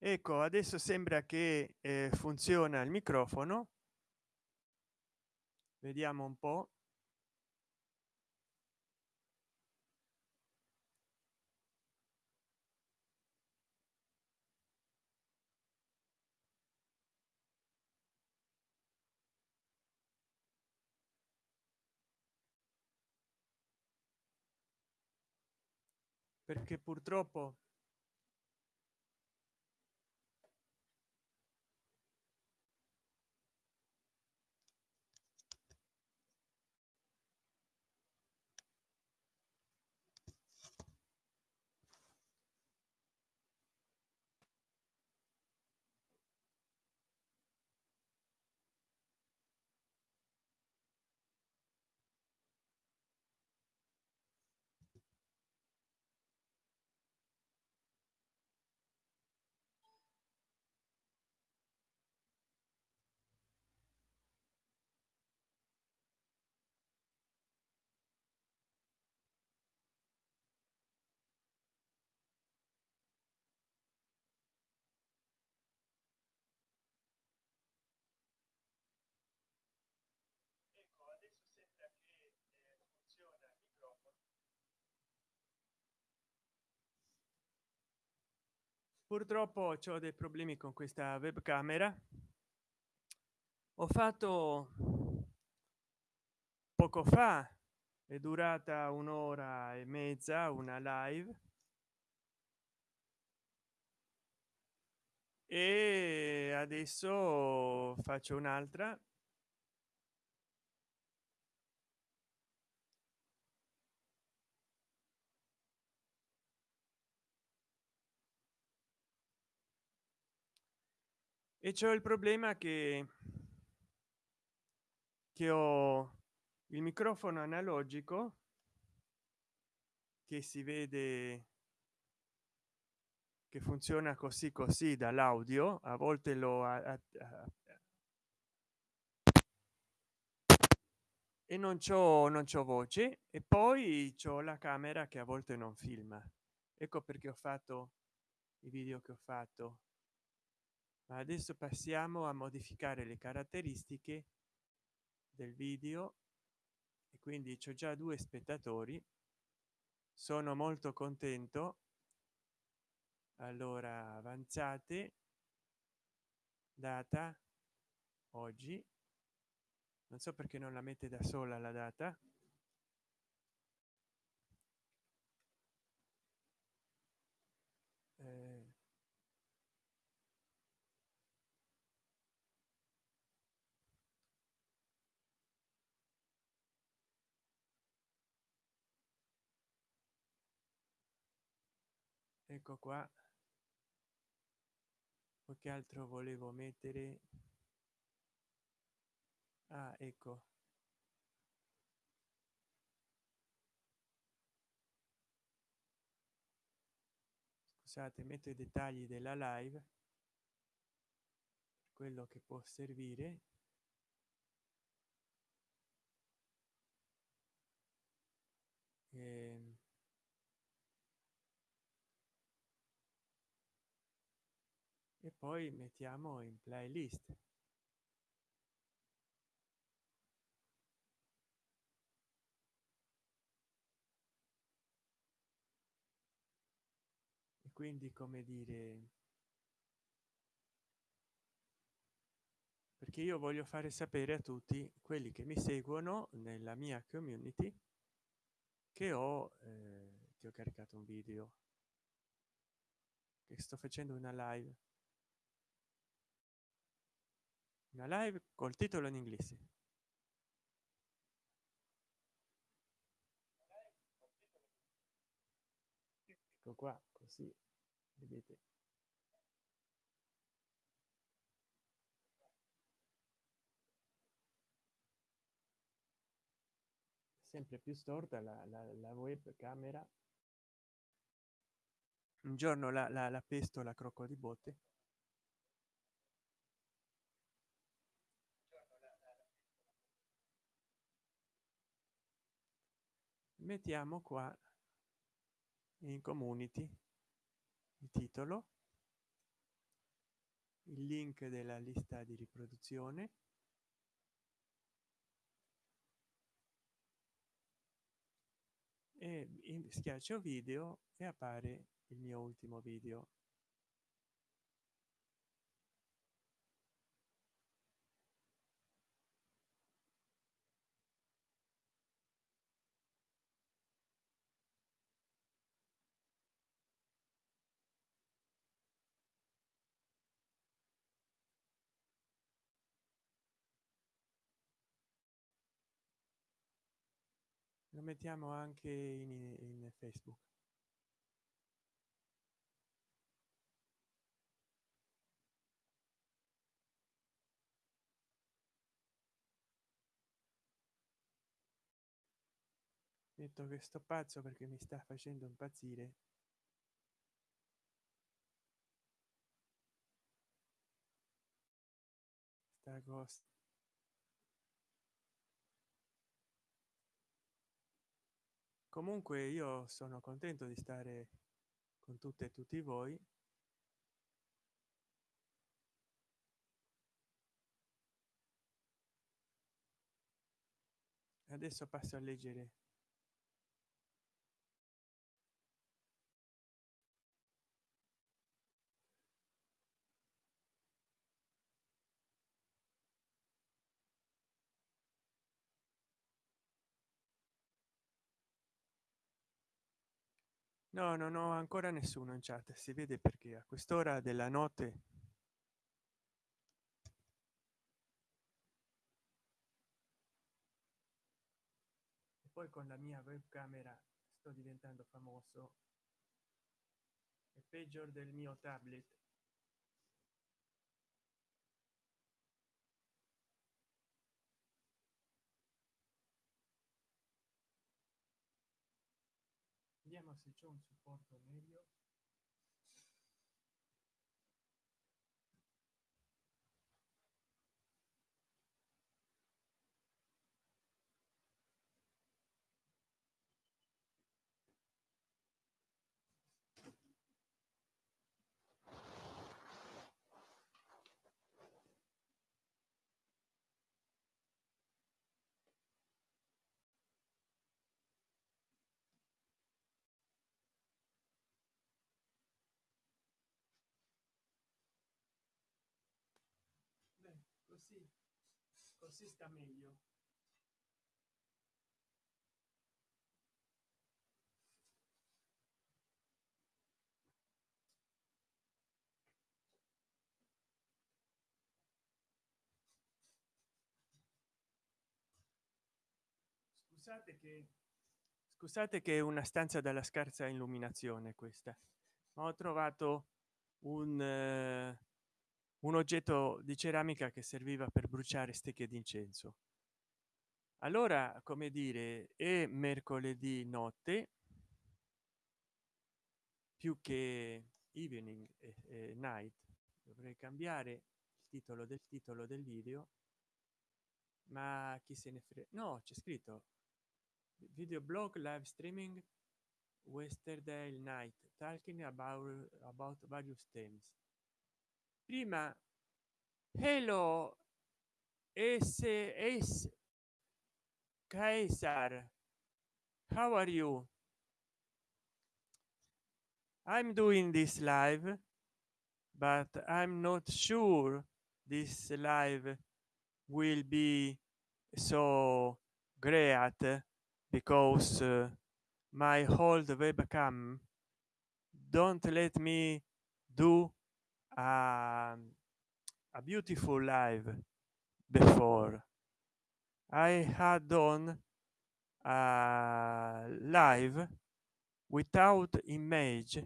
ecco adesso sembra che eh, funziona il microfono. Vediamo un po. Perché purtroppo purtroppo ho dei problemi con questa webcamera. Ho fatto poco fa è durata un'ora e mezza una live. E adesso faccio un'altra e c'è il problema che che ho il microfono analogico che si vede che funziona così così dall'audio. A volte lo a, a, a, e non c'ho non c'ho voce. E poi c'ho la camera che a volte non filma. Ecco perché ho fatto i video che ho fatto ma adesso passiamo a modificare le caratteristiche del video. E quindi c'ho già due spettatori. Sono molto contento. Allora avanzate. Data oggi. Non so perché non la mette da sola la data. Eh, ecco qua. Che altro volevo mettere? Ah, ecco. Scusate metto i dettagli della live quello che può servire. Ehm, e poi mettiamo in playlist. E quindi come dire perché io voglio fare sapere a tutti quelli che mi seguono nella mia community che ho eh, che ho caricato un video che sto facendo una live una live col titolo in inglese. Ecco qua così vedete. Sempre più storta la, la, la web camera. Un giorno la, la, la pesto la crocco di botte mettiamo qua in community il titolo il link della lista di riproduzione e schiaccio video e appare il mio ultimo video lo mettiamo anche in, in facebook. Detto che sto pazzo perché mi sta facendo impazzire. Sta cosa comunque io sono contento di stare con tutte e tutti voi. Adesso passo a leggere no non ho ancora nessuno in chat si vede perché a quest'ora della notte e poi con la mia webcamera sto diventando famoso. È peggio del mio tablet vediamo se c'è un supporto meglio Beh, così così sta meglio. Scusate che scusate che è una stanza dalla scarsa illuminazione questa ma ho trovato un eh, un oggetto di ceramica che serviva per bruciare stecche d'incenso. Allora come dire è mercoledì notte. Più che evening e, e night. Dovrei cambiare il titolo del titolo del video ma chi se ne frega no c'è scritto video blog live streaming yesterday night talking about about various themes prima. Hello. Ss Caesar how are you? I'm doing this live but i'm not sure this live will be so great because uh, my old webcam don't let me do a, beautiful live before i had done a live without image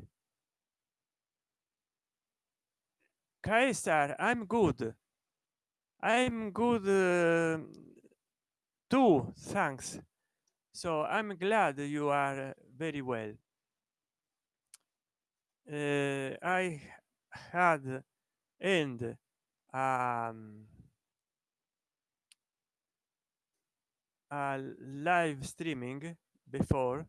Caesar, I'm good. I'm good uh, too. Thanks so i'm glad you are very well uh, i had and um, live streaming before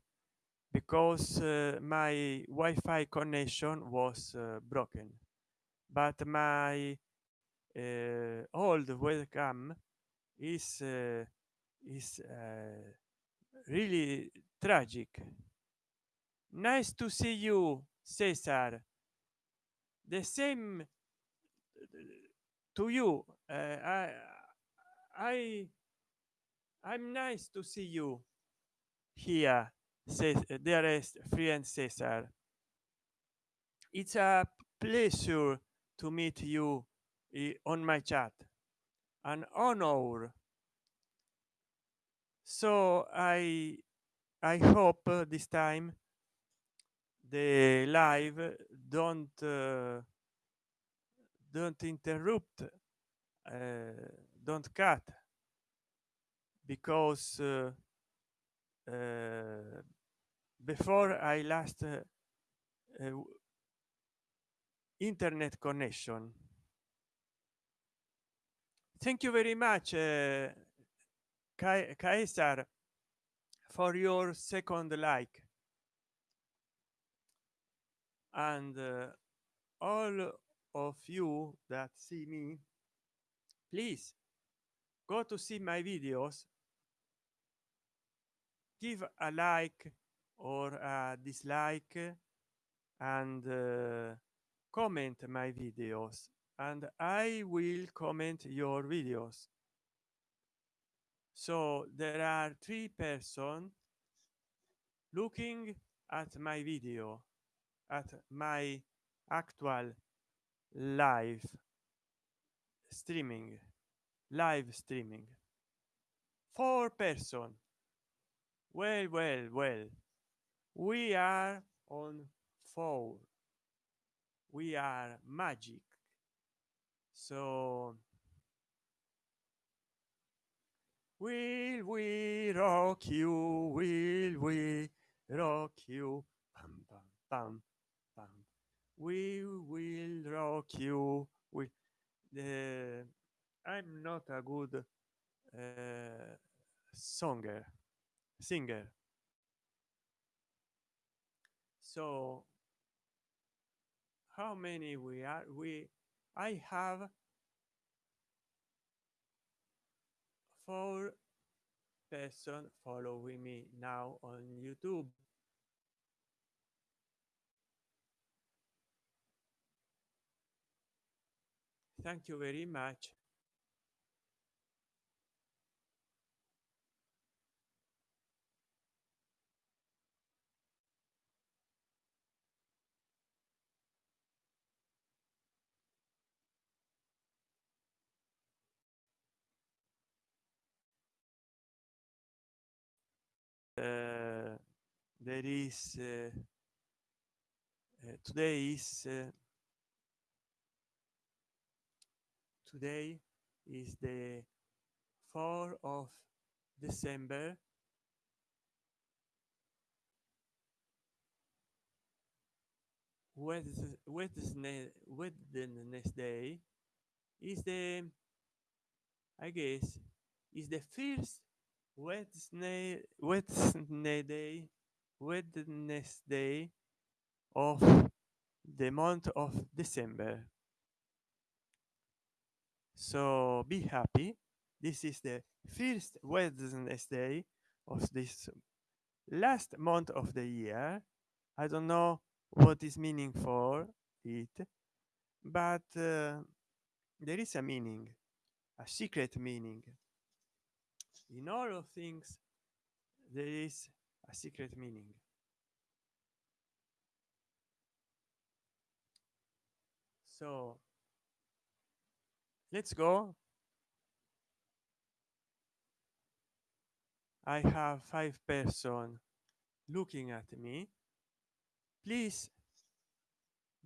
because uh, my wi-fi connection was uh, broken. But my uh, old webcam is uh, is uh, really tragic. Nice to see you cesar the same to you. Uh, i i i'm nice to see you here says dearest friend cesar. It's a pleasure to meet you on my chat. An honor. So i i hope uh, this time the live don't uh, don't interrupt uh, don't cut. Because uh, uh, before i last uh, uh, internet connection. Thank you very much uh, Caesar for your second like and uh, all of you that see me please go to see my videos. Give a like or a dislike and uh, comment my videos. And i will comment your videos. So there are three person looking at my video at my actual live streaming live streaming. Four person. Well well well. We are on four. We are magic. So will we rock you? Will we rock you? Bam bam bam we will rock you with the i'm not a good uh, songer singer. So how many we are we i have four person following me now on youtube thank you very much. Uh, there is uh, uh, today is uh, today is the 4th of december Wednesday, Wednesday, is the I guess is the first Wednesday Wednesday Wednesday of the month of December. So be happy. This is the first Wednesday of this last month of the year. I don't know what is meaning for it, but uh, there is a meaning, a secret meaning in all of things there is a secret meaning so let's go. I have five person looking at me. Please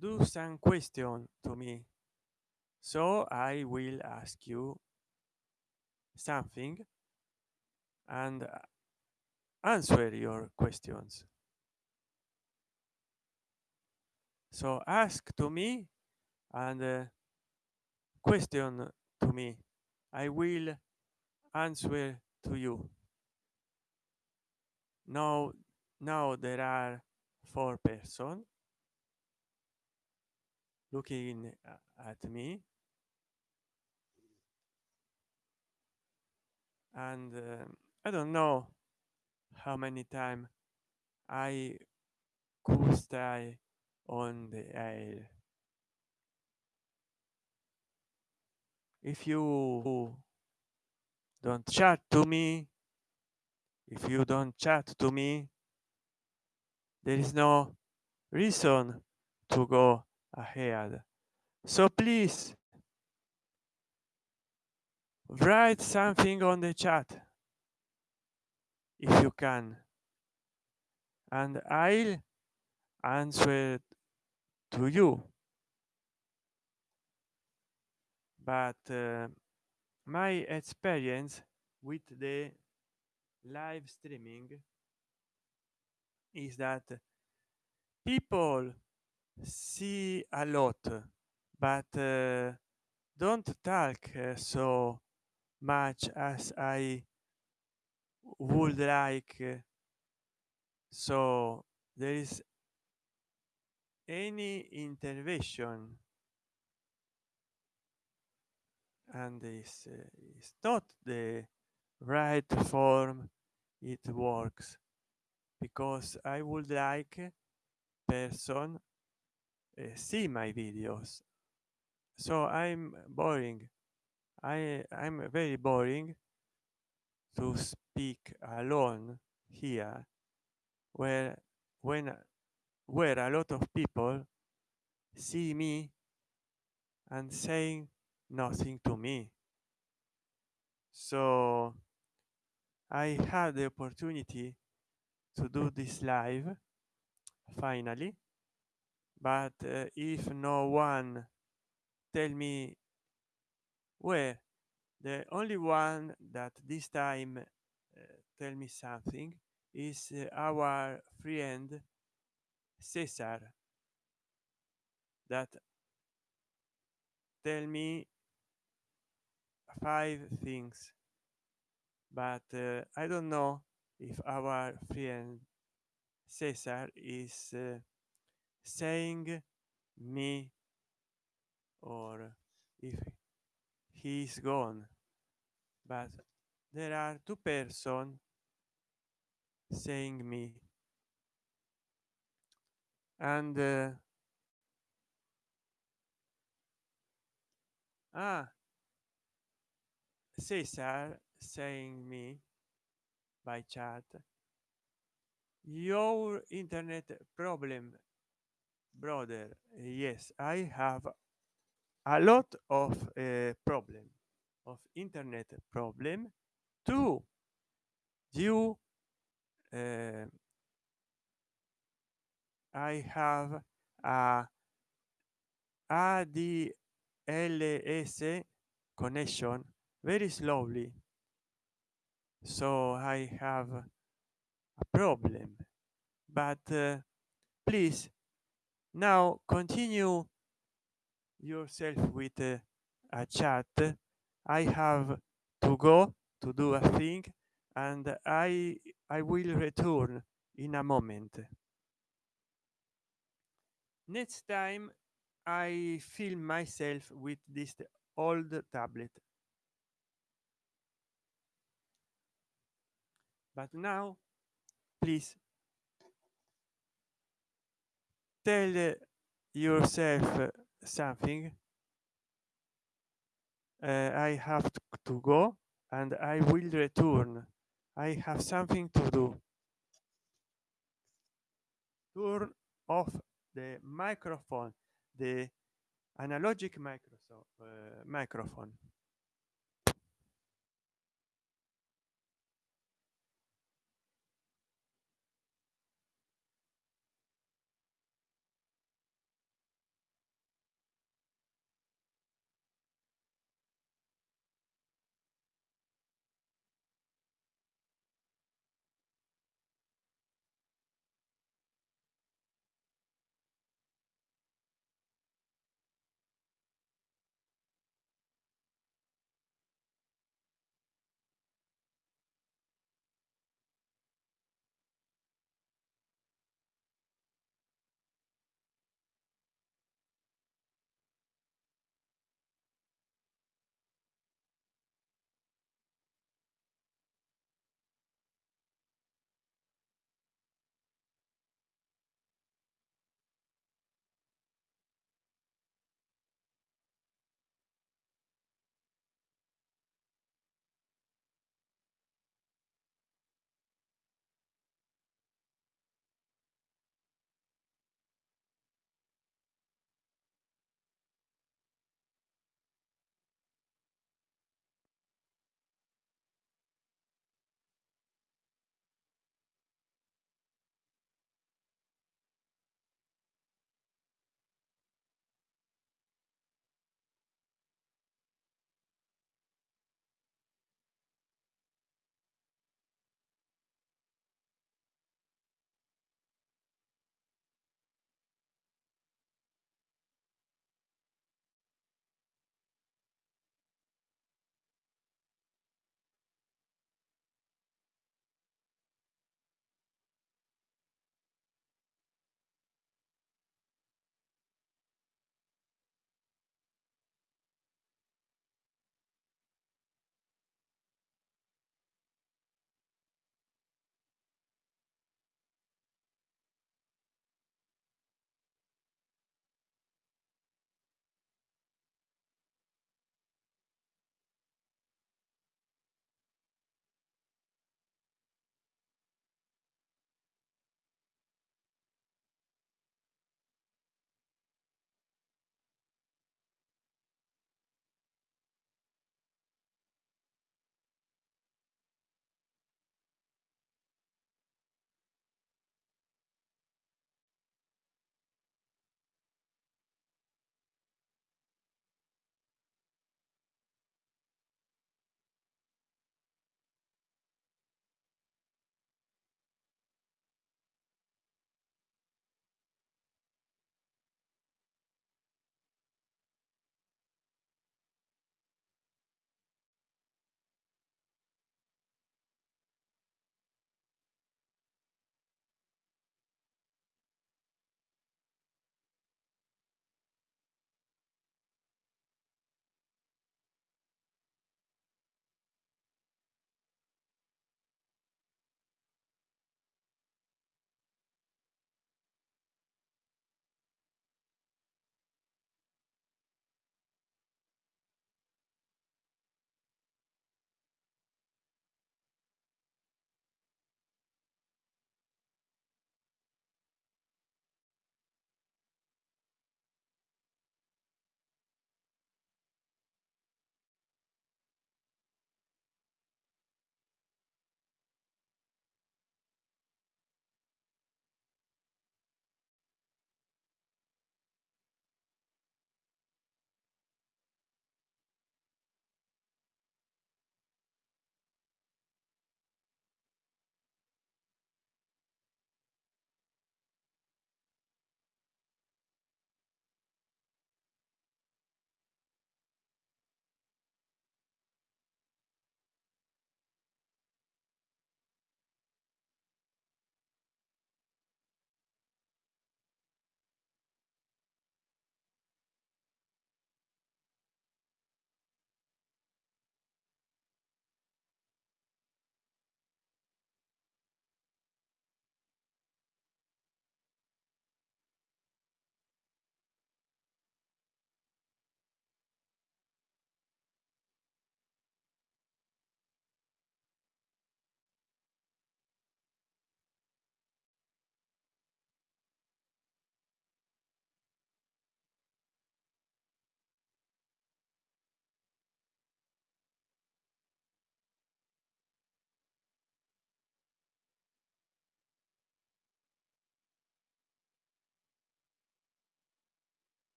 do some question to me. So i will ask you something and answer your questions. So ask to me and uh, question to me. I will answer to you. Now, now there are four person. looking at me and uh, i don't know how many times i could stay on the air if you don't chat to me if you don't chat to me there is no reason to go ahead. So please write something on the chat if you can. And i'll answer to you but uh, my experience with the live streaming is that people see a lot but uh, don't talk uh, so much as i would like. So there is any intervention and this uh, is not the right form it works. Because i would like person uh, see my videos. So i'm boring. I i'm very boring to speak alone here where when where a lot of people see me and saying nothing to me. So i had the opportunity to do this live finally. But uh, if no one tell me where the only one that this time uh, tell me something is uh, our friend cesar that tell me five things but uh, i don't know if our friend cesar is uh, saying me or if he's gone but there are two persons saying me. And uh, ah cesar saying me by chat. Your internet problem brother. Yes i have a lot of uh, problem of internet problem too. You, uh, i have a ADLS connection very slowly. So i have a problem. But uh, please now continue yourself with uh, a chat. I have to go to do a thing and i i will return in a moment. Next time i film myself with this old tablet but now please tell yourself something. Uh, i have to go and i will return. I have something to do. Turn off the microphone the analogic uh, microphone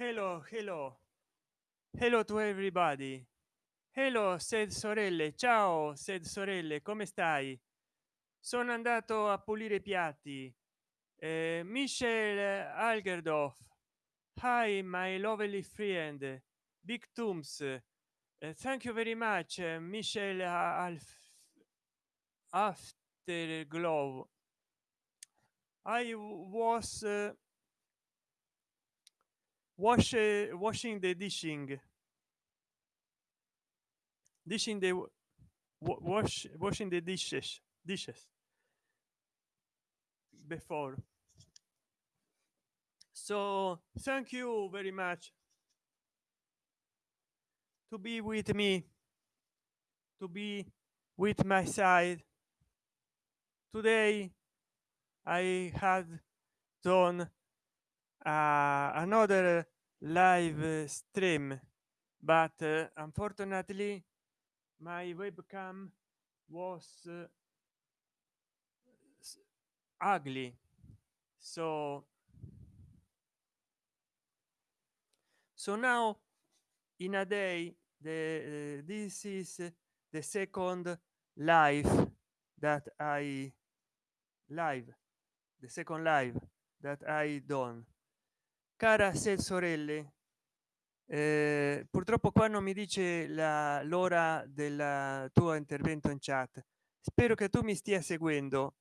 hello hello. Hello to everybody. Hello said sorelle. Ciao said sorelle. Come stai? Sono andato a pulire i piatti. Eh, michel algerdorf hi my lovely friend. Big tooms. Uh, thank you very much uh, michel Alf afterglow. I was uh, wash uh, washing the dishing. Dishing the wash washing the dishes dishes before. So thank you very much to be with me to be with my side. Today i had done uh, another live stream. But uh, unfortunately my webcam was uh, ugly. So so now in a day the uh, this is the second live that i live the second live that i done cara se sorelle eh, purtroppo qua non mi dice l'ora del tuo intervento in chat. Spero che tu mi stia seguendo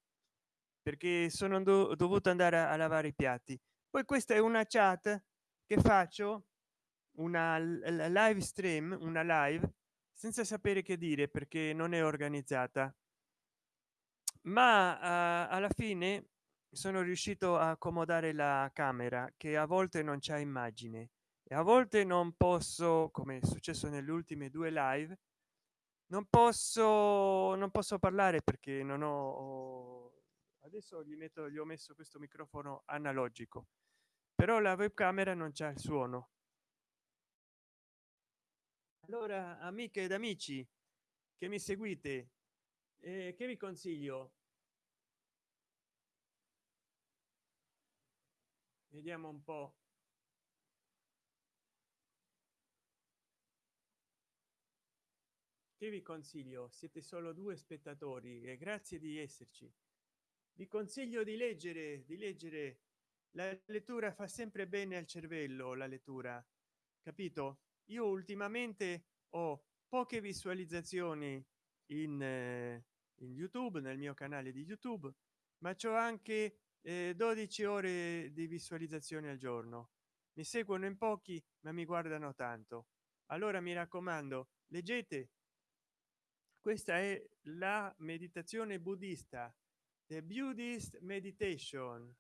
perché sono do dovuto andare a lavare i piatti. Poi questa è una chat che faccio una live stream una live senza sapere che dire perché non è organizzata. Ma uh, alla fine sono riuscito a accomodare la camera che a volte non c'è immagine e a volte non posso come è successo nelle ultime due live non posso non posso parlare perché non ho adesso gli metto gli ho messo questo microfono analogico però la webcamera non c'è il suono. Allora amiche ed amici che mi seguite eh, che vi consiglio vediamo un po. Che vi consiglio? Siete solo due spettatori e grazie di esserci. Vi consiglio di leggere di leggere. La lettura fa sempre bene al cervello la lettura. Capito? Io ultimamente ho poche visualizzazioni in, eh, in youtube nel mio canale di youtube ma c'ho anche eh, 12 ore di visualizzazione al giorno. Mi seguono in pochi ma mi guardano tanto. Allora mi raccomando leggete. Questa è la meditazione buddista the buddhist meditation.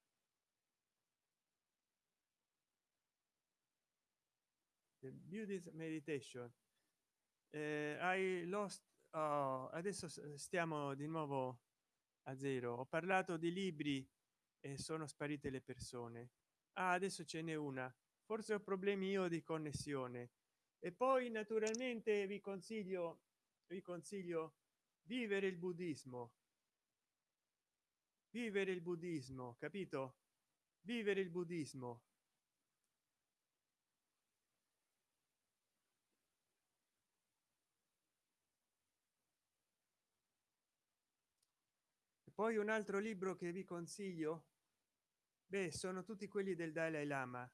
The buddhist meditation. Eh, i lost oh, adesso stiamo di nuovo a zero. Ho parlato di libri e sono sparite le persone. Ah, adesso ce n'è una. Forse ho problemi io di connessione. E poi naturalmente vi consiglio vi consiglio vivere il buddismo. Vivere il buddismo capito? Vivere il buddismo poi un altro libro che vi consiglio? Beh sono tutti quelli del dalai lama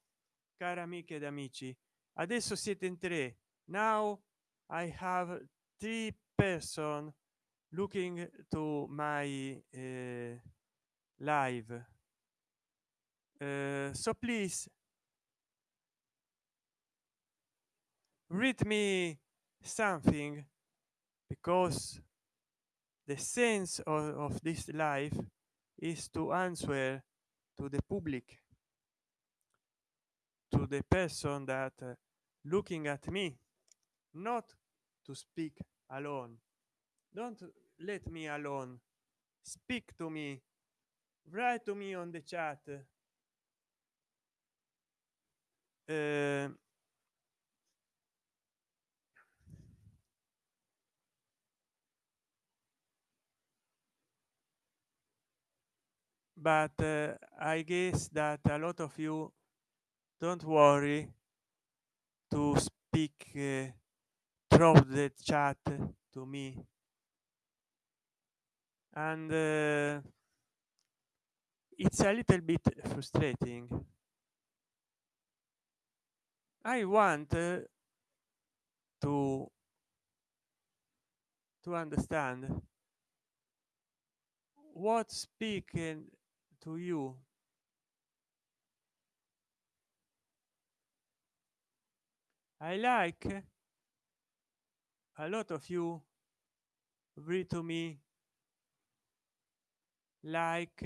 cara amiche ed amici. Adesso siete in tre. Now i have three person looking to my uh, live. Uh, so please read me something because the sense of, of this life is to answer to the public to the person that uh, looking at me not to speak alone. Don't let me alone. Speak to me. Write to me on the chat. Uh, but uh, i guess that a lot of you don't worry to speak uh, through the chat to me. And uh, it's a little bit frustrating. I want uh, to to understand what speaking to you. I like a lot of you read to me like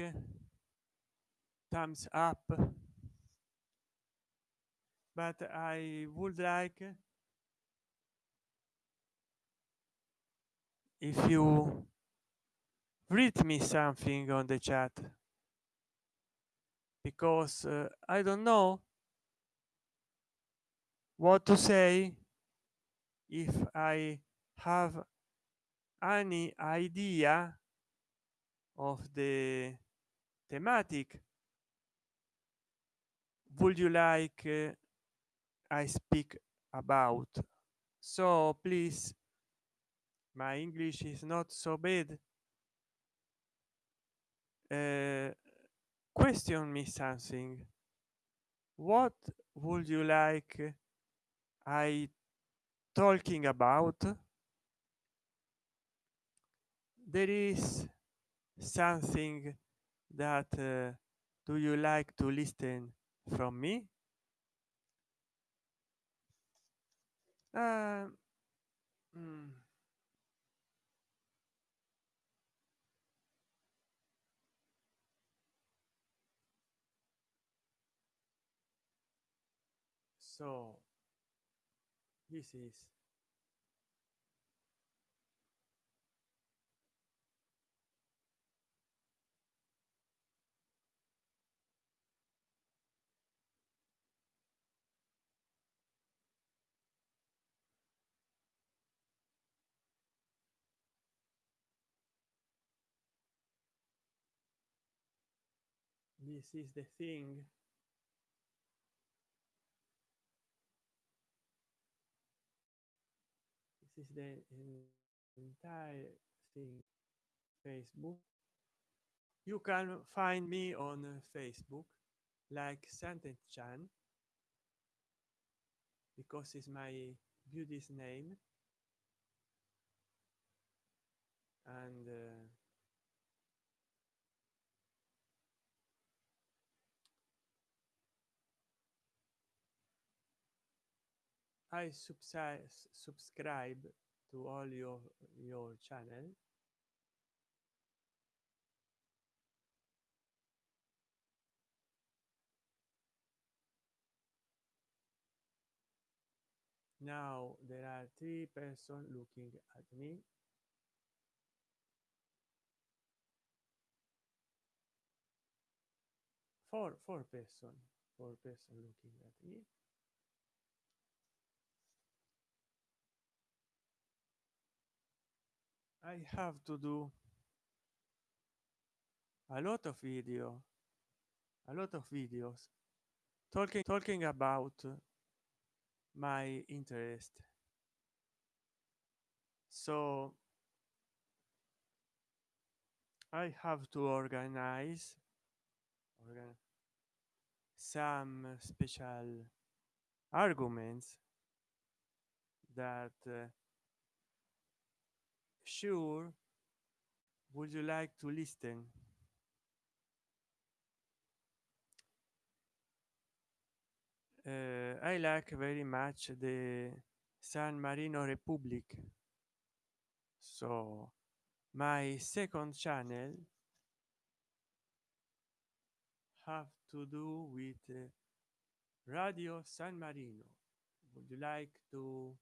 thumbs up. But i would like if you read me something on the chat because uh, i don't know what to say if i have any idea of the thematic. Would you like uh, i speak about? So please my english is not so bad. Uh, question me something what would you like i talking about? There is something that uh, do you like to listen from me? Uh, mm, so this is this is the thing is the entire thing facebook. You can find me on uh, facebook like sentence chan because it's my beauty's name. And uh, i subscribe to all your your channel. Now there are three person looking at me. Four four person four person looking at me i have to do a lot of video a lot of videos talking talking about my interest. So i have to organize organ some special arguments that uh, sure would you like to listen? Uh, i like very much the san marino republic. So my second channel have to do with uh, radio san marino. Would you like to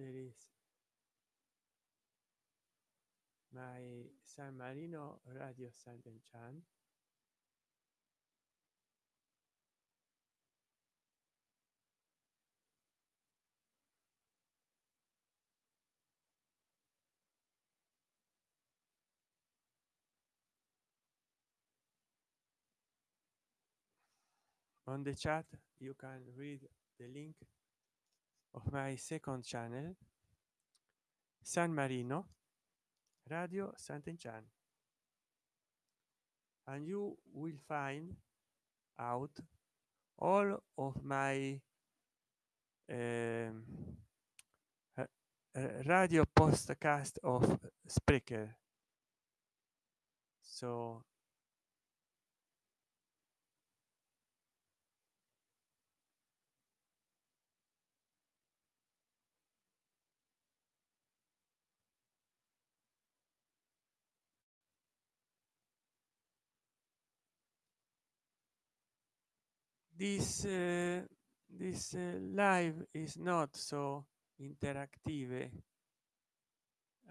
there is. My San Marino radio Sanden Chan. On the chat, you can read the link of my second channel san marino radio sant'enchan and you will find out all of my um, radio postcast of Spreaker. So this uh, this uh, live is not so interactive.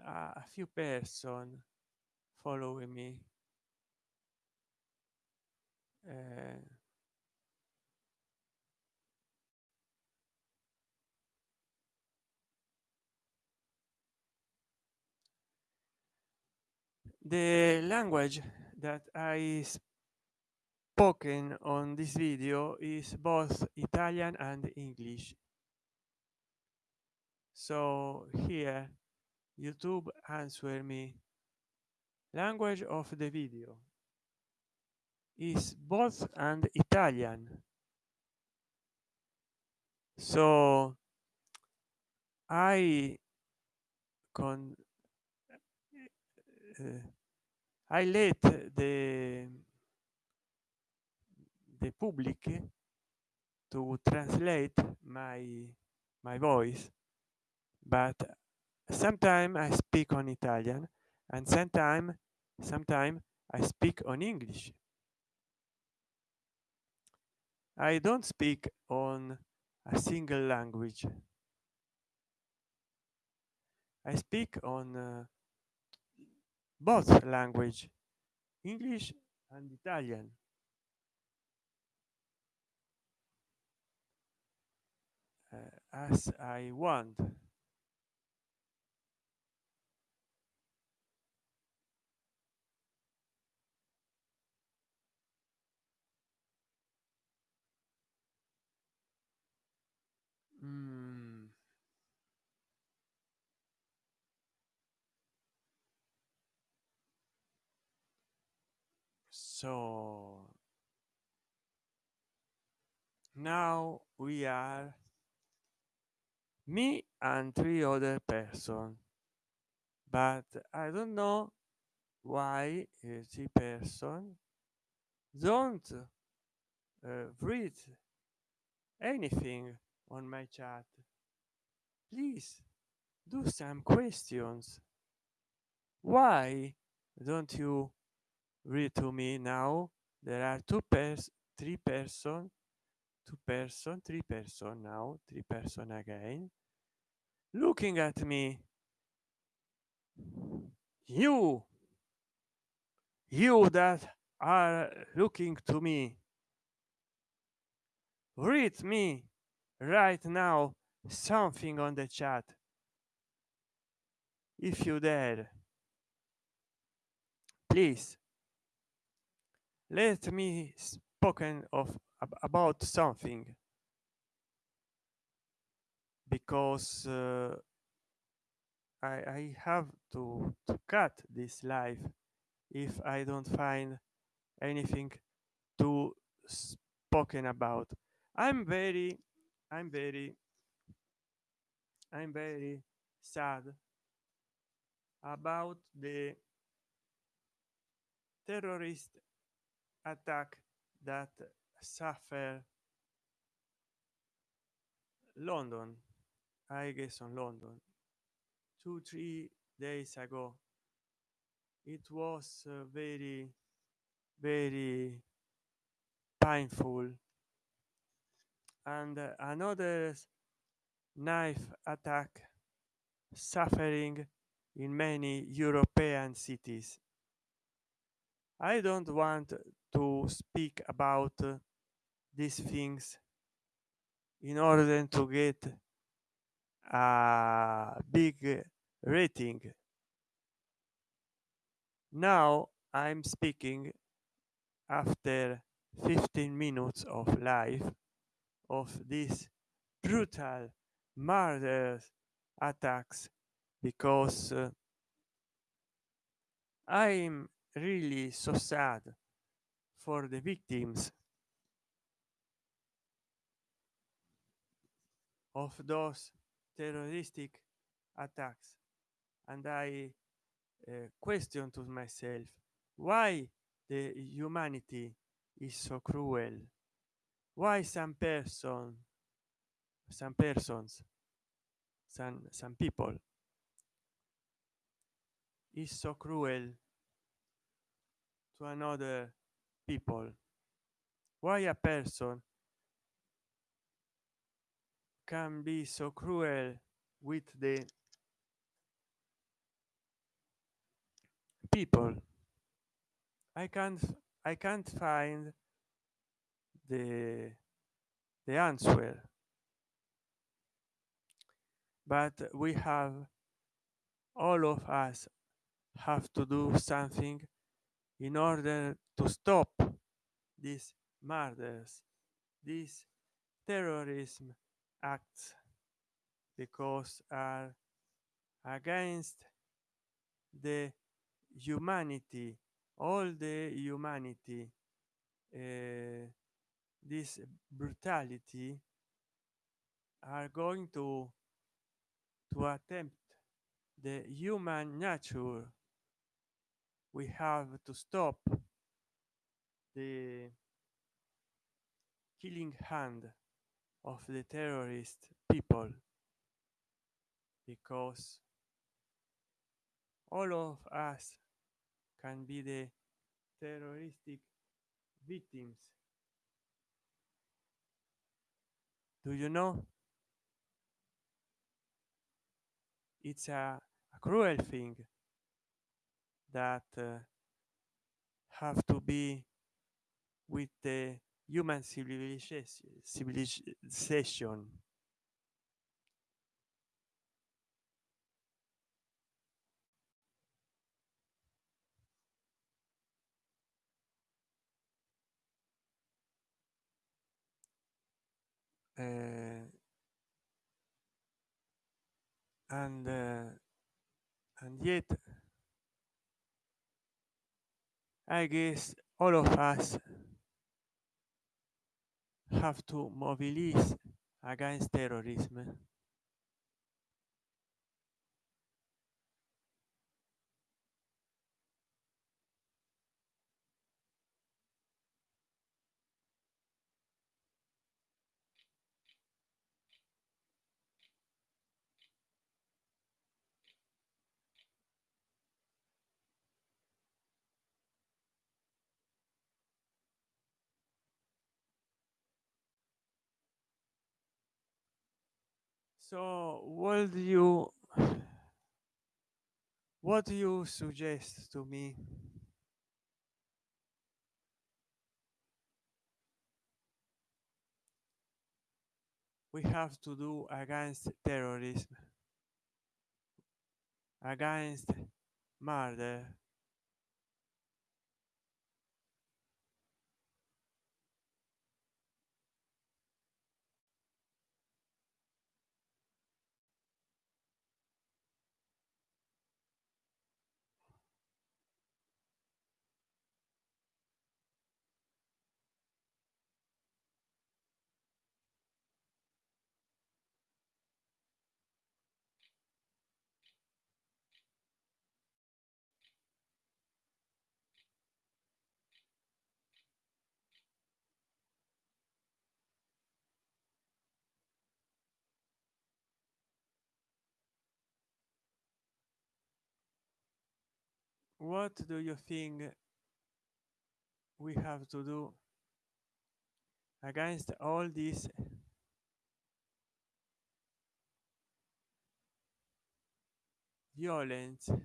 Uh, a few person following me. Uh, the language that i spoken on this video is both italian and english. So here youtube answer me. Language of the video is both and italian. So i con uh, i let the the public to translate my my voice but sometimes i speak on italian and sometimes sometimes i speak on english. I don't speak on a single language. I speak on uh, both language english and italian as i want Mm. so now we are me and three other person. But i don't know why three person don't uh, read anything on my chat. Please do some questions. Why don't you read to me now? There are two pairs three person two person three person now three person again looking at me you you that are looking to me read me right now something on the chat. If you dare please let me spoken of about something because uh, I, I have to, to cut this life if I don't find anything to spoken about. I'm very, I'm very, I'm very sad about the terrorist attack that suffer London, I guess on London, two, three days ago. It was uh, very, very painful. And uh, another knife attack suffering in many European cities. I don't want to speak about uh, these things in order to get a big rating. Now I'm speaking after 15 minutes of life of these brutal murders attacks because uh, i'm really so sad for the victims of those terroristic attacks. And i uh, question to myself why the humanity is so cruel? Why some person some persons some some people is so cruel to another people? Why a person can be so cruel with the people. I can't i can't find the the answer. But we have all of us have to do something in order to stop these murders this terrorism acts because are against the humanity all the humanity uh, this brutality are going to to attempt the human nature. We have to stop the killing hand of the terrorist people because all of us can be the terroristic victims. Do you know? It's a, a cruel thing that uh, have to be with the human civilization. Uh, and uh, and yet i guess all of us have to mobilize against terrorism so what do you what do you suggest to me? We have to do against terrorism against murder what do you think we have to do against all this? Violence in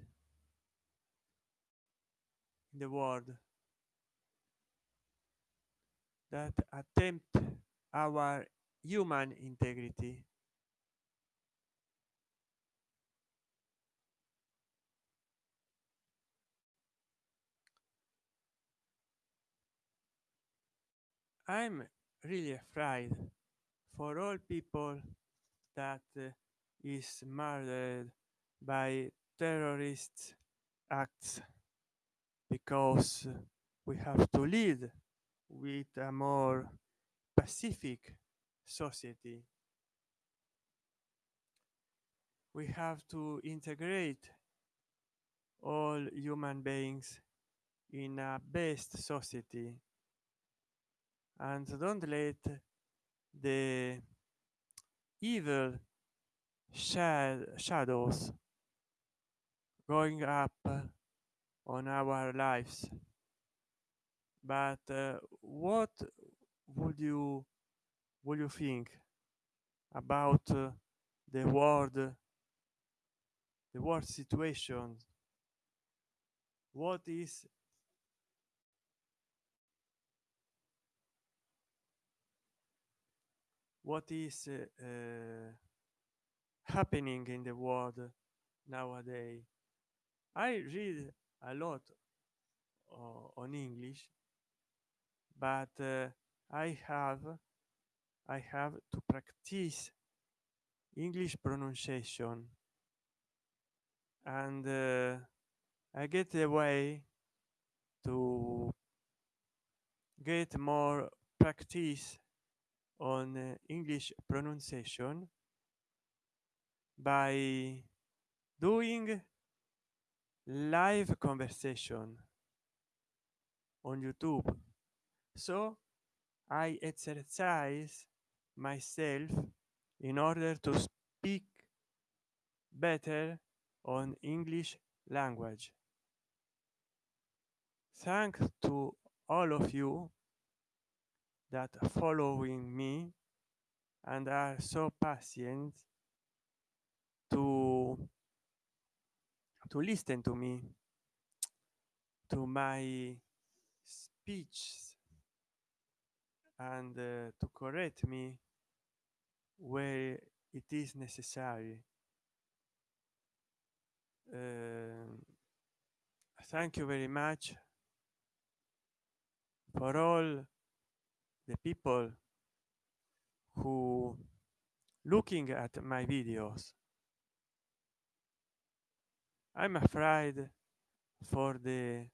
the world that attempt our human integrity i'm really afraid for all people that uh, is murdered by terrorist acts because we have to lead with a more pacific society. We have to integrate all human beings in a best society and don't let the evil shad shadows going up on our lives. But uh, what would you would you think about uh, the world the world situation? What is what is uh, uh, happening in the world nowadays? I read a lot uh, on english but i have i have to practice english pronunciation. And uh, i get a way to get more practice on uh, english pronunciation by doing live conversation on youtube. So i exercise myself in order to speak better on english language. Thanks to all of you that following me and are so patient to to listen to me to my speech and uh, to correct me where it is necessary. Um, thank you very much for all the people who looking at my videos. I'm afraid for the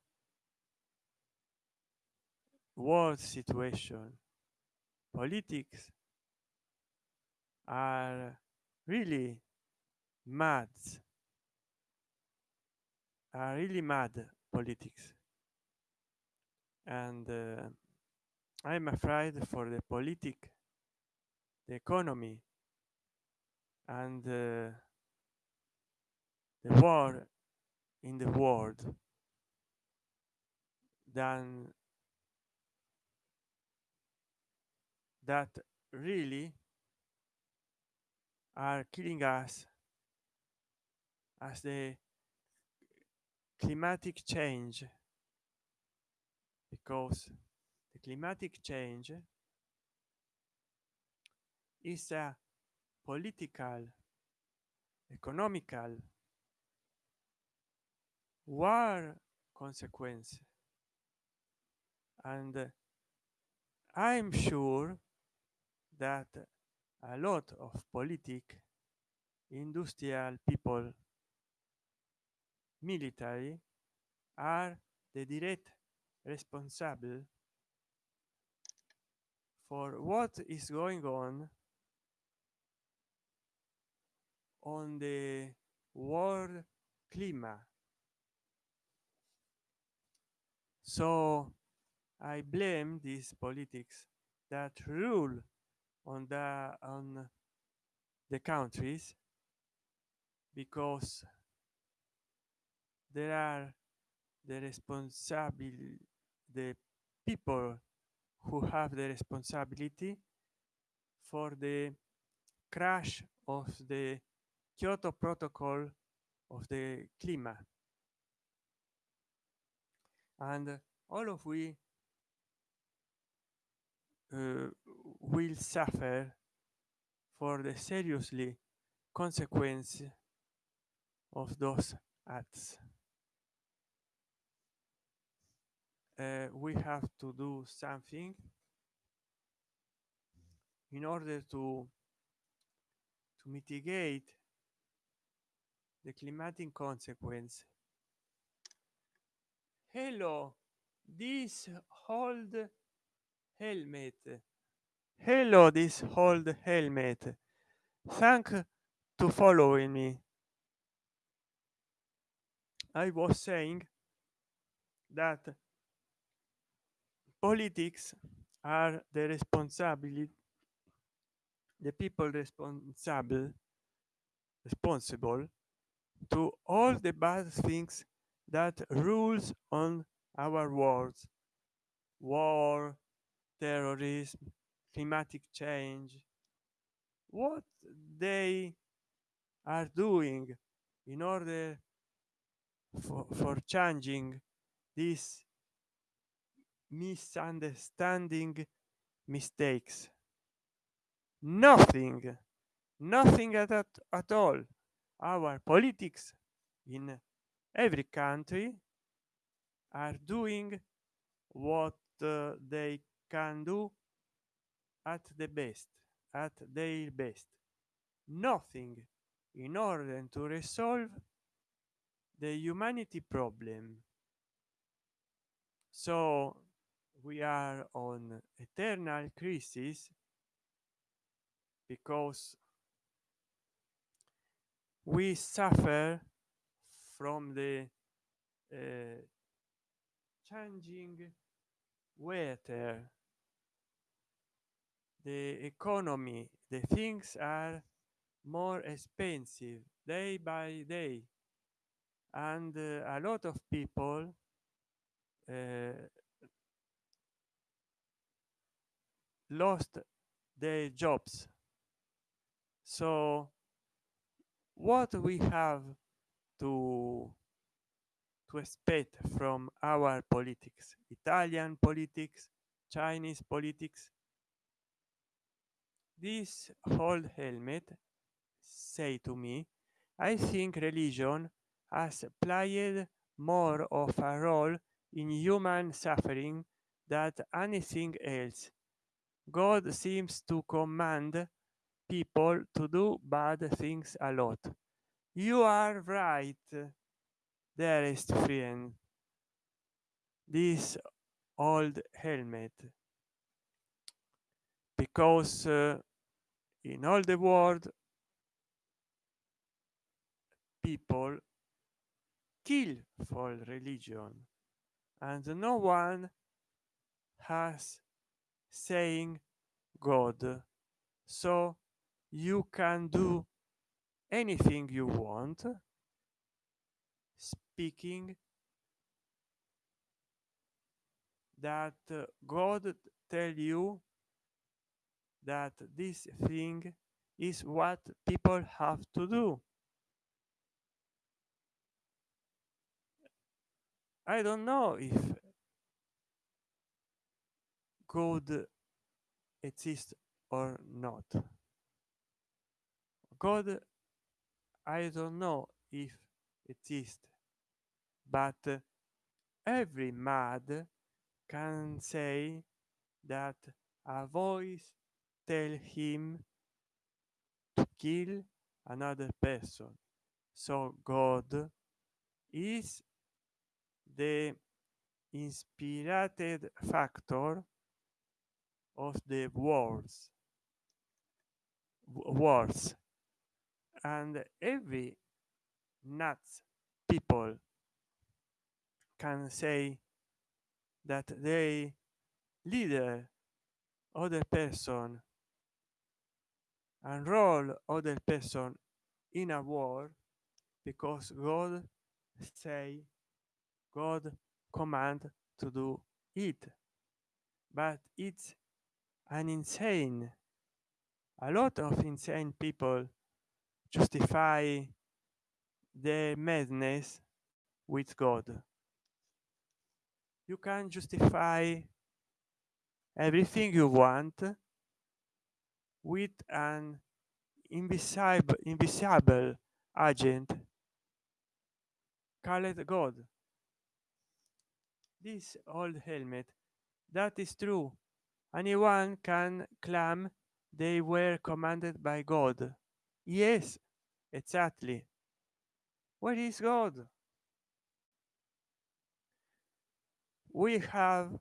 world situation. Politics are really mad. Are really mad politics. And uh, i'm afraid for the politic the economy and uh, the war in the world than that really are killing us as the climatic change because climatic change is a political economical war consequence. And i'm sure that a lot of politic industrial people military are the direct responsible for what is going on on the world climate so i blame these politics that rule on the on the countries because there are the responsible the people who have the responsibility for the crash of the Kyoto Protocol of the climate. And all of we uh, will suffer for the seriously consequence of those acts. Uh, we have to do something in order to to mitigate the climatic consequence. Hello this old helmet. Hello this old helmet. Thank to following me. I was saying that politics are the responsibility the people responsible responsible to all the bad things that rules on our world war terrorism climatic change. What they are doing in order for, for changing this misunderstanding mistakes. Nothing nothing at, at, at all. Our politics in every country are doing what uh, they can do at the best at their best. Nothing in order to resolve the humanity problem. So we are on eternal crisis because we suffer from the uh, changing weather. The economy the things are more expensive day by day. And uh, a lot of people uh, lost their jobs. So what we have to to expect from our politics italian politics chinese politics this whole helmet say to me i think religion has played more of a role in human suffering than anything else god seems to command people to do bad things a lot. You are right dearest friend. This old helmet. Because uh, in all the world people kill for religion and no one has saying god so you can do anything you want speaking that uh, god tell you that this thing is what people have to do. I don't know if god exists or not? God i don't know if exists, but every mad can say that a voice tell him to kill another person. So god is the inspirited factor of the wars wars and every nuts people can say that they leader other person and enroll other person in a war because god say god command to do it. But it's an insane a lot of insane people justify their madness with god. You can justify everything you want with an invisible invisible agent called god. This old helmet that is true anyone can claim they were commanded by god. Yes exactly. What is god? We have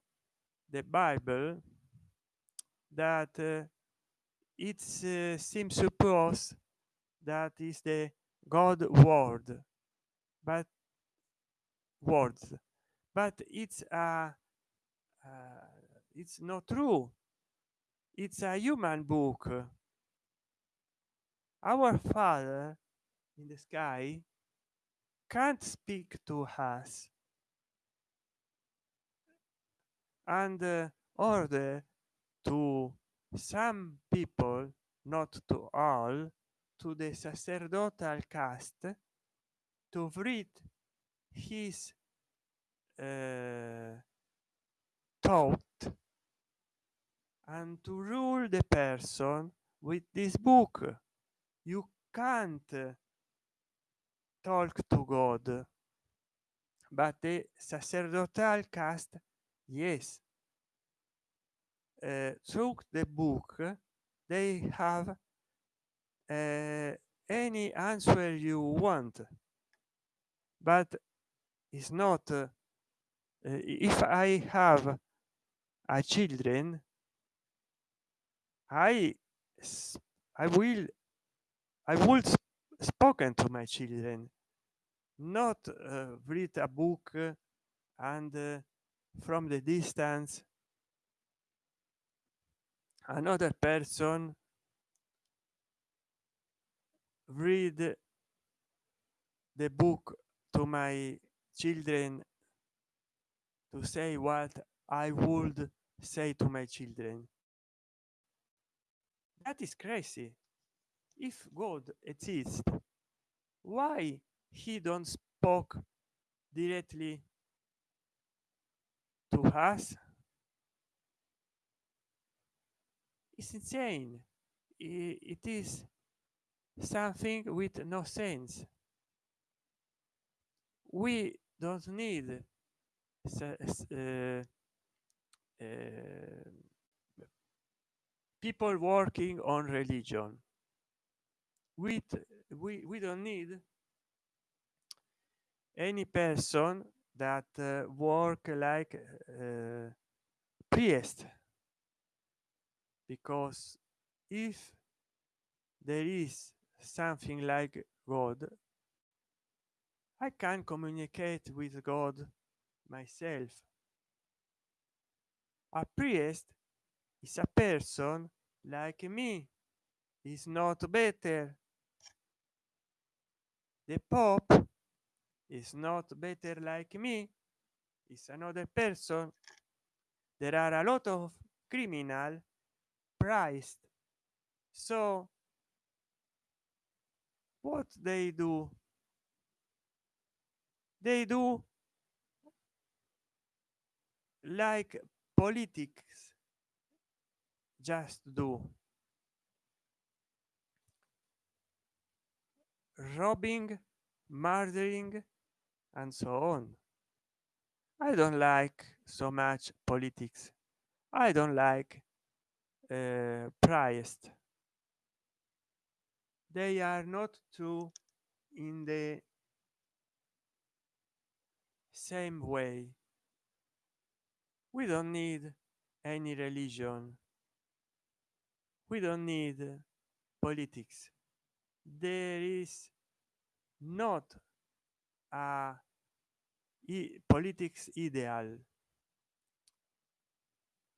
the bible that uh, it uh, seems suppose that is the god word but words. But it's a uh, it's not true. It's a human book. Our father in the sky can't speak to us. And uh, order to some people not to all to the sacerdotal caste to read his uh, thought and to rule the person with this book. You can't talk to god. But the sacerdotal caste yes uh, the book. They have uh, any answer you want. But it's not uh, if i have a children i i will i would spoken to my children not uh, read a book and uh, from the distance another person read the book to my children to say what i would say to my children that is crazy. If god exists why he don't spoke directly to us? It's insane. It is something with no sense. We don't need uh, uh, people working on religion. With we we don't need any person that uh, work like uh, priest. Because if there is something like god i can communicate with god myself. A priest is a person like me. Is not better. The pope is not better like me. Is another person. There are a lot of criminal priced. So what they do? They do like politics just do. Robbing murdering and so on. I don't like so much politics. I don't like uh, priest. They are not true in the same way. We don't need any religion we don't need politics. There is not a politics ideal.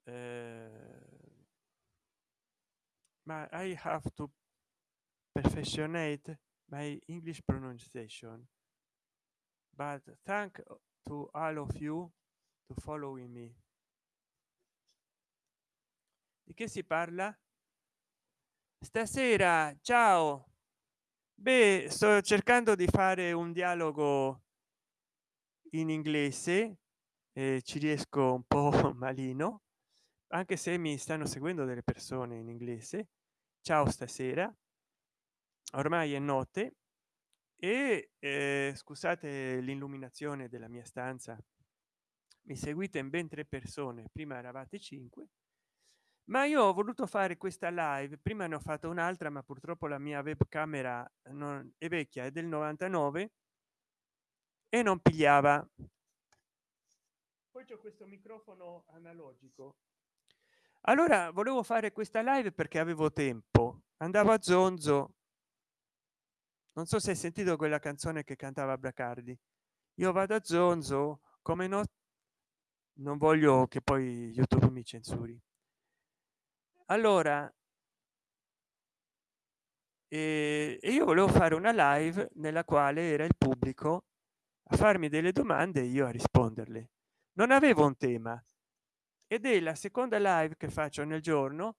Uh, I have to perfectionate my English pronunciation. But thank to all of you to following me. Di che si parla stasera ciao. Beh sto cercando di fare un dialogo in inglese e ci riesco un po malino anche se mi stanno seguendo delle persone in inglese. Ciao stasera. Ormai è notte e eh, scusate l'illuminazione della mia stanza. Mi seguite in ben tre persone prima eravate cinque ma io ho voluto fare questa live prima ne ho fatto un'altra ma purtroppo la mia webcamera non è vecchia è del 99 e non pigliava. Poi c'è questo microfono analogico. Allora volevo fare questa live perché avevo tempo. Andavo a zonzo. Non so se hai sentito quella canzone che cantava bracardi io vado a zonzo come no non voglio che poi youtube mi censuri allora e io volevo fare una live nella quale era il pubblico a farmi delle domande e io a risponderle. Non avevo un tema ed è la seconda live che faccio nel giorno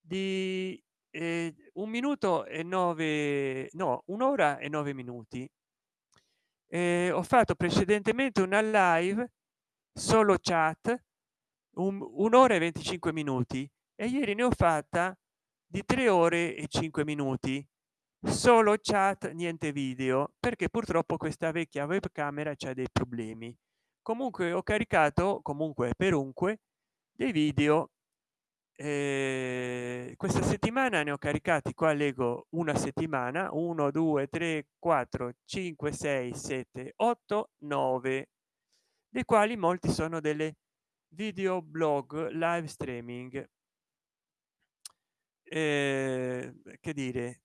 di eh, un minuto e nove no un'ora e nove minuti. Eh, ho fatto precedentemente una live solo chat un'ora e 25 minuti e ieri ne ho fatta di tre ore e cinque minuti. Solo chat niente video perché purtroppo questa vecchia webcamera c'è dei problemi. Comunque ho caricato comunque perunque dei video. Eh, questa settimana ne ho caricati qua leggo una settimana. 1 2 3 4 5 6 7 8 9 dei quali molti sono delle video blog live streaming eh, che dire?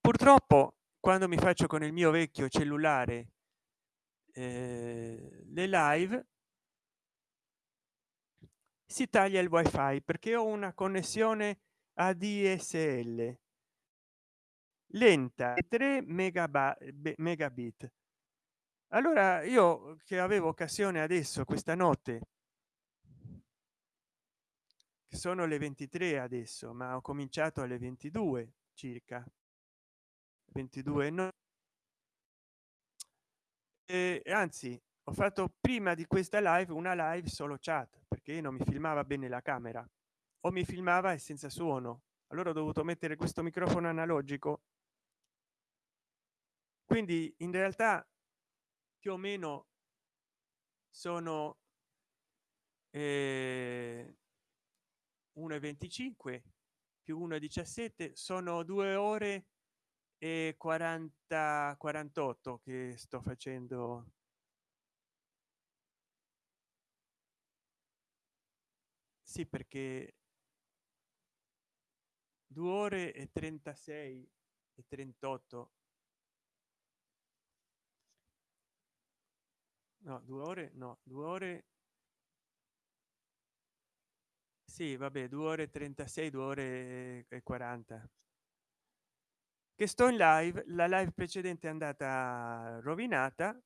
Purtroppo quando mi faccio con il mio vecchio cellulare eh, le live si taglia il wifi perché ho una connessione adsl lenta 3 megabit. Allora io che avevo occasione adesso questa notte sono le 23 adesso ma ho cominciato alle 22 circa. 22 no e anzi ho fatto prima di questa live una live solo chat perché non mi filmava bene la camera. O mi filmava e senza suono. Allora ho dovuto mettere questo microfono analogico. Quindi in realtà più o meno sono eh, 1,25 più 1,17 sono due ore e 40 48 che sto facendo. Sì perché due ore e 36 e 38 no due ore no due ore sì vabbè due ore 36 due ore e 40 che sto in live la live precedente è andata rovinata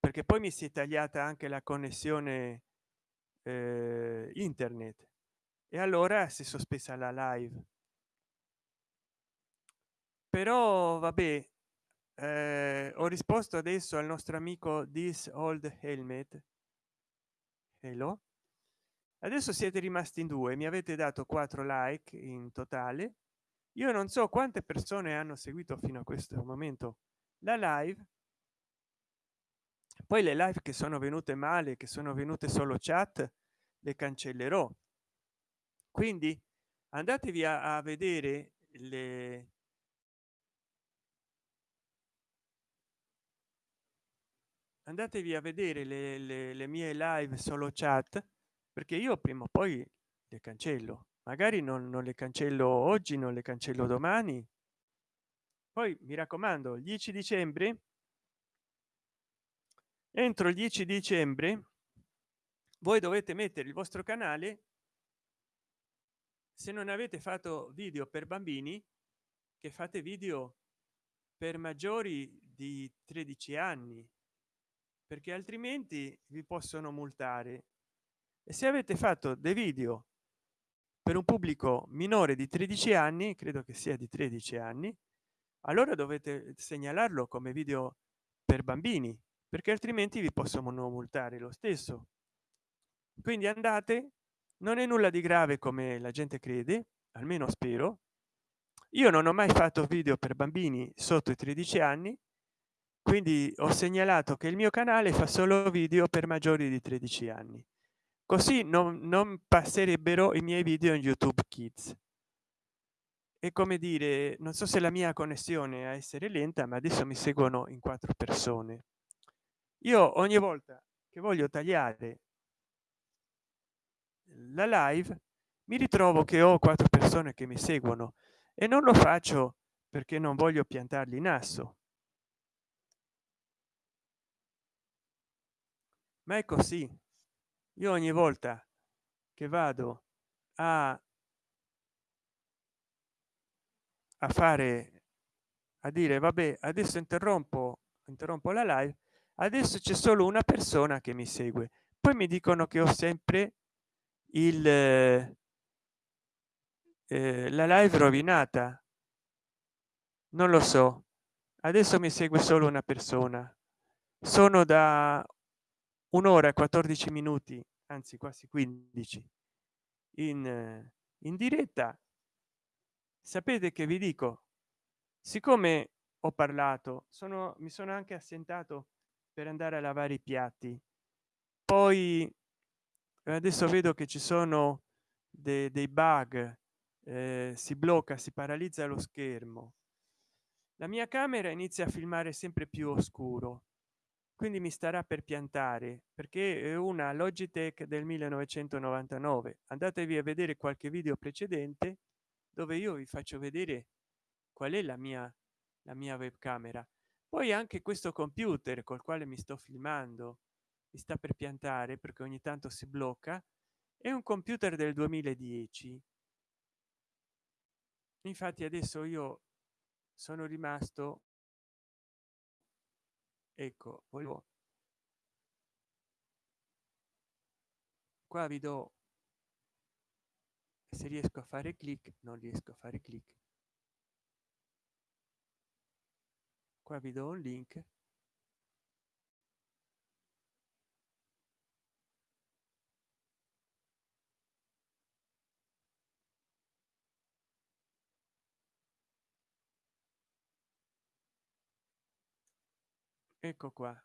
perché poi mi si è tagliata anche la connessione eh, internet. E allora si è sospesa la live. Però vabbè eh, ho risposto adesso al nostro amico this old helmet. Hello adesso siete rimasti in due mi avete dato quattro like in totale. Io non so quante persone hanno seguito fino a questo momento la live. Poi le live che sono venute male che sono venute solo chat le cancellerò. Quindi andatevi a, a vedere le andatevi a vedere le, le, le mie live solo chat perché io prima o poi le cancello. Magari non, non le cancello oggi non le cancello domani. Poi mi raccomando il 10 dicembre entro il 10 dicembre voi dovete mettere il vostro canale. Se non avete fatto video per bambini che fate video per maggiori di 13 anni perché altrimenti vi possono multare e se avete fatto dei video per un pubblico minore di 13 anni credo che sia di 13 anni allora dovete segnalarlo come video per bambini perché altrimenti vi possono multare lo stesso. Quindi andate non è nulla di grave come la gente crede almeno spero. Io non ho mai fatto video per bambini sotto i 13 anni quindi ho segnalato che il mio canale fa solo video per maggiori di 13 anni così non, non passerebbero i miei video in youtube kids. È come dire non so se la mia connessione a essere lenta ma adesso mi seguono in quattro persone. Io ogni volta che voglio tagliare la live mi ritrovo che ho quattro persone che mi seguono e non lo faccio perché non voglio piantarli in asso ma è così io ogni volta che vado a a fare a dire vabbè adesso interrompo interrompo la live adesso c'è solo una persona che mi segue. Poi mi dicono che ho sempre il eh, la live rovinata. Non lo so. Adesso mi segue solo una persona. Sono da un'ora e 14 minuti anzi quasi 15 in in diretta sapete che vi dico siccome ho parlato sono mi sono anche assentato per andare a lavare i piatti. Poi adesso vedo che ci sono de dei bug eh, si blocca si paralizza lo schermo. La mia camera inizia a filmare sempre più oscuro quindi mi starà per piantare perché è una logitech del 1999 andatevi a vedere qualche video precedente dove io vi faccio vedere qual è la mia la mia webcamera. Poi anche questo computer col quale mi sto filmando mi sta per piantare perché ogni tanto si blocca è un computer del 2010 infatti adesso io sono rimasto ecco volevo qua vi do se riesco a fare clic non riesco a fare clic. Qua vi do un link ecco qua.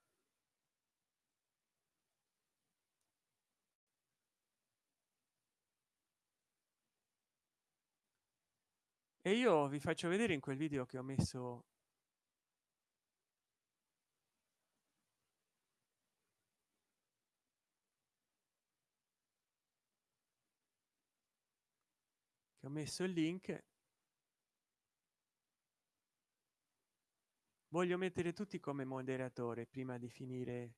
E io vi faccio vedere in quel video che ho messo che ho messo il link voglio mettere tutti come moderatore prima di finire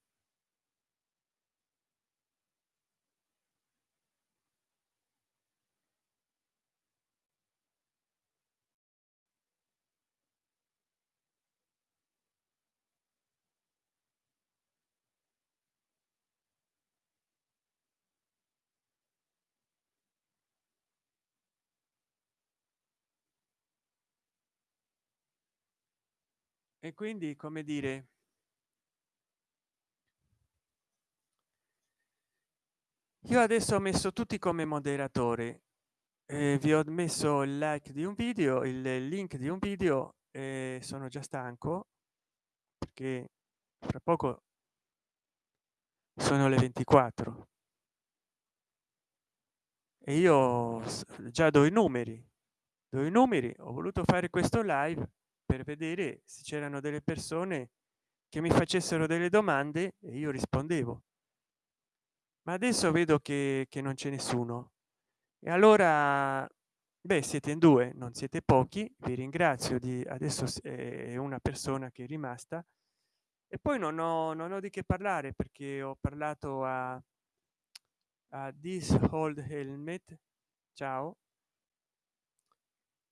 e quindi come dire io adesso ho messo tutti come moderatore eh, vi ho messo il like di un video il link di un video e sono già stanco perché fra poco sono le 24 e io già do i numeri do i numeri ho voluto fare questo live per vedere se c'erano delle persone che mi facessero delle domande e io rispondevo. Ma adesso vedo che, che non c'è nessuno. E allora beh siete in due non siete pochi vi ringrazio di adesso è una persona che è rimasta. E poi non ho non ho di che parlare perché ho parlato a, a this old helmet. Ciao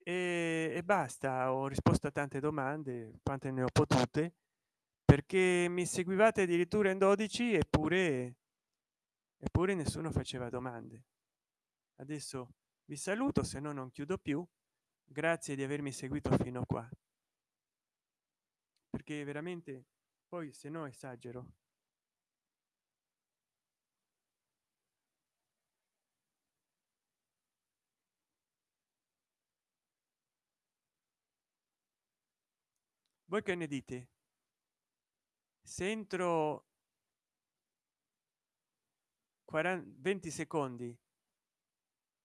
e, e basta ho risposto a tante domande quante ne ho potute perché mi seguivate addirittura in 12 eppure eppure nessuno faceva domande. Adesso vi saluto se no non chiudo più. Grazie di avermi seguito fino a qua. Perché veramente poi se no esagero voi che ne dite? Se entro 40 20 secondi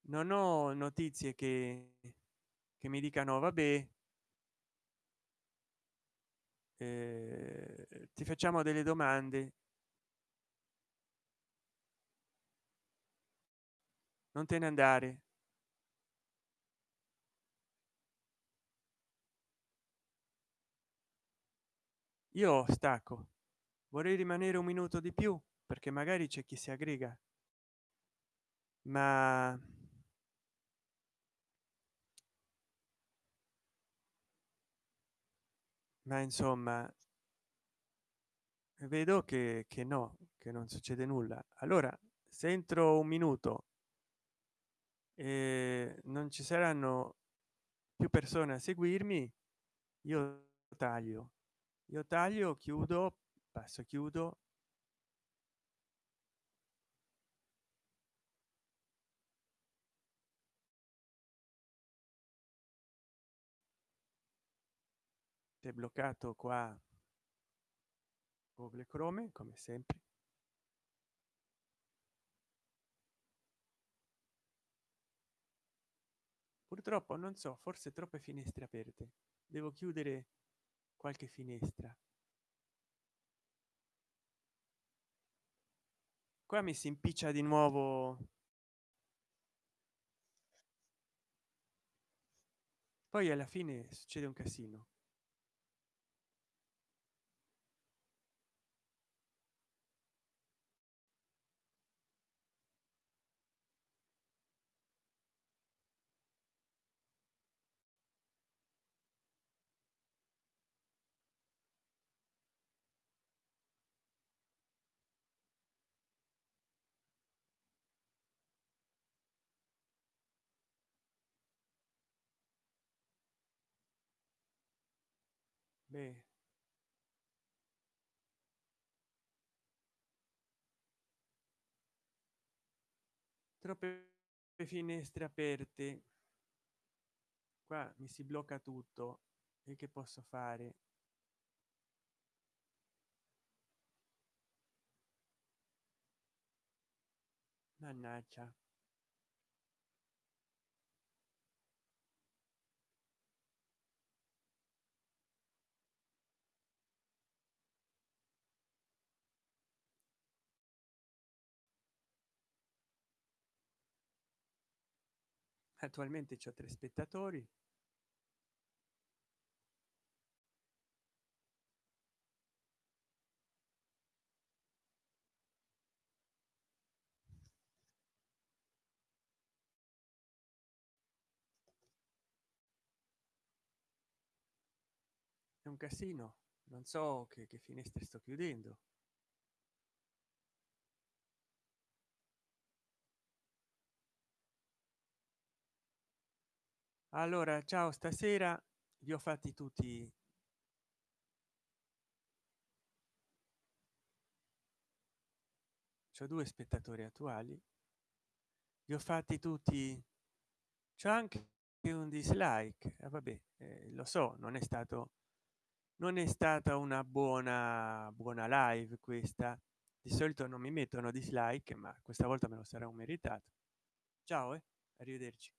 non ho notizie che che mi dicano vabbè eh, ti facciamo delle domande. Non te ne andare io stacco. Vorrei rimanere un minuto di più perché magari c'è chi si aggrega. Ma ma insomma vedo che, che no che non succede nulla. Allora se entro un minuto e non ci saranno più persone a seguirmi io taglio io taglio chiudo passo chiudo. È bloccato qua google chrome come sempre. Purtroppo non so forse troppe finestre aperte. Devo chiudere qualche finestra. Qua mi si impiccia di nuovo. Poi alla fine succede un casino Beh. troppe finestre aperte. Qua mi si blocca tutto. E che posso fare? Mannaggia attualmente c'ho tre spettatori. È un casino. Non so che, che finestre sto chiudendo allora ciao stasera vi ho fatti tutti. C'ho due spettatori attuali. Li ho fatti tutti. C'è anche un dislike. Eh, vabbè eh, lo so non è stato non è stata una buona buona live questa. Di solito non mi mettono dislike ma questa volta me lo sarà un meritato. Ciao e eh? arrivederci